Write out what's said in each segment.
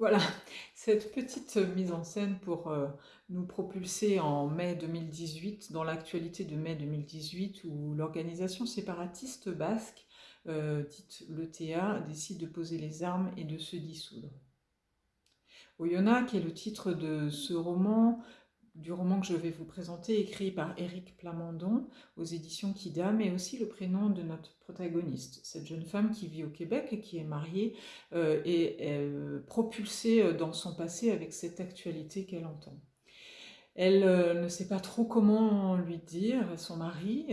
Voilà, cette petite mise en scène pour euh, nous propulser en mai 2018, dans l'actualité de mai 2018, où l'organisation séparatiste basque, euh, dite l'ETA, décide de poser les armes et de se dissoudre. Oyonnax, qui est le titre de ce roman, du roman que je vais vous présenter, écrit par Éric Plamondon aux éditions Kidam, et aussi le prénom de notre protagoniste, cette jeune femme qui vit au Québec et qui est mariée euh, et euh, propulsée euh, dans son passé avec cette actualité qu'elle entend. Elle ne sait pas trop comment lui dire son mari,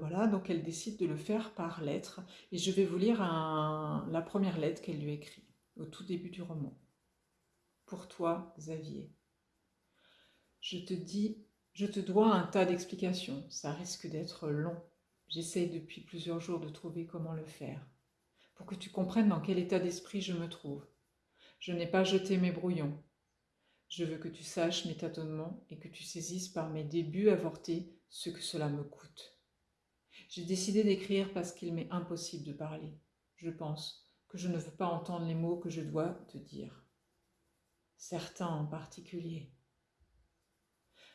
voilà, donc elle décide de le faire par lettre. Et je vais vous lire la première lettre qu'elle lui écrit au tout début du roman. Pour toi, Xavier. Je te dis, je te dois un tas d'explications, ça risque d'être long. J'essaye depuis plusieurs jours de trouver comment le faire, pour que tu comprennes dans quel état d'esprit je me trouve. Je n'ai pas jeté mes brouillons. Je veux que tu saches mes tâtonnements et que tu saisisses par mes débuts avortés ce que cela me coûte. J'ai décidé d'écrire parce qu'il m'est impossible de parler. Je pense que je ne veux pas entendre les mots que je dois te dire. Certains en particulier.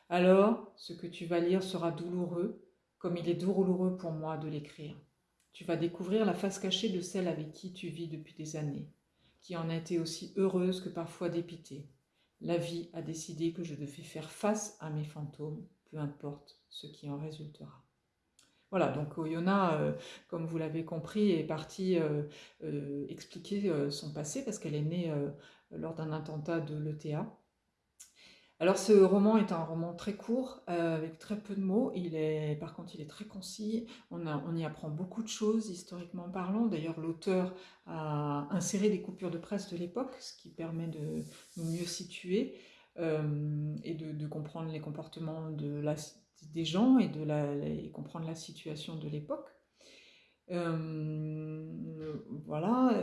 Alors, ce que tu vas lire sera douloureux, comme il est douloureux pour moi de l'écrire. Tu vas découvrir la face cachée de celle avec qui tu vis depuis des années, qui en a été aussi heureuse que parfois dépitée. La vie a décidé que je devais faire face à mes fantômes, peu importe ce qui en résultera. Voilà, donc Oyona, euh, comme vous l'avez compris, est partie euh, euh, expliquer son passé parce qu'elle est née lors d'un attentat de l'ETA alors ce roman est un roman très court, euh, avec très peu de mots, il est, par contre il est très concis, on, y apprend beaucoup de choses historiquement parlant, d'ailleurs l'auteur a inséré des coupures de presse de l'époque, ce qui permet de nous mieux situer euh, et de, comprendre les comportements de des gens et de comprendre la situation de l'époque. Euh, voilà,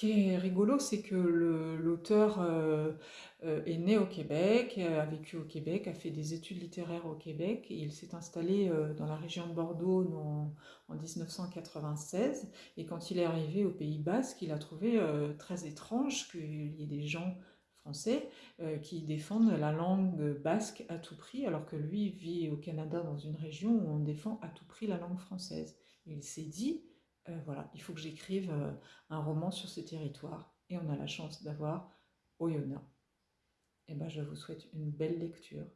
qui est rigolo, c'est que l'auteur euh, est né au Québec, a vécu au Québec, a fait des études littéraires au Québec il s'est installé euh, dans la région de Bordeaux en, 1996. Et quand il est arrivé au Pays Basque, il a trouvé euh, très étrange qu'il y ait des gens français qui défendent la langue basque à tout prix, alors que lui vit au Canada dans une région où on défend à tout prix la langue française. il s'est dit, voilà, il faut que j'écrive un roman sur ce territoire. Et on a la chance d'avoir Oyonnax. Eh ben, je vous souhaite une belle lecture